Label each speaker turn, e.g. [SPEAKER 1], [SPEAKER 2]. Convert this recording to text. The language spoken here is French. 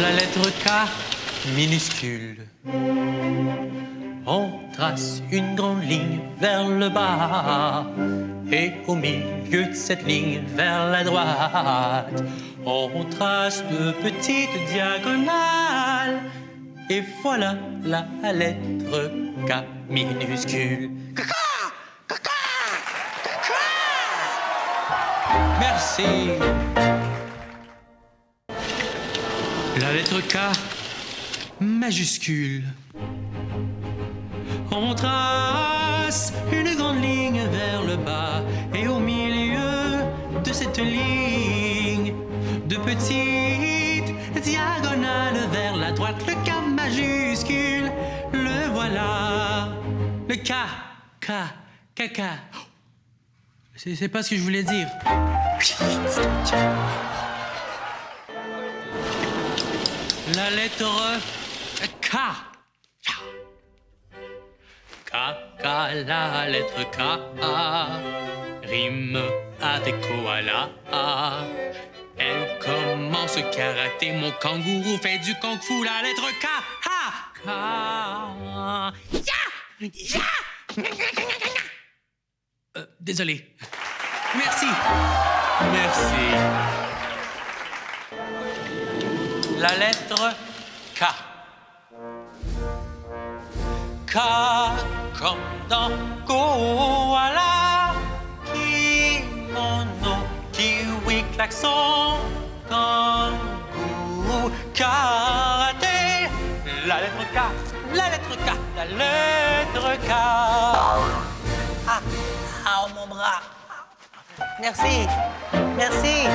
[SPEAKER 1] La lettre K minuscule. On trace une grande ligne vers le bas. Et au milieu de cette ligne vers la droite, on trace de petites diagonales. Et voilà la lettre K minuscule. Merci. La lettre K majuscule. On trace une grande ligne vers le bas et au milieu de cette ligne, de petites diagonales vers la droite, le K majuscule, le voilà. Le K, K, K, K. C'est c'est pas ce que je voulais dire. La lettre K. K, K, la lettre K. Rime avec koala. Elle commence karaté, mon kangourou fait du kung fu. La lettre K. K. Ya, ya. Euh, désolé. Merci. Merci. La lettre K. K comme dans koala. Kimono, kiwi, klaxon, kangourou, karaté. La lettre K, la lettre K, la lettre K. Ah, ah, mon bras. Merci, merci.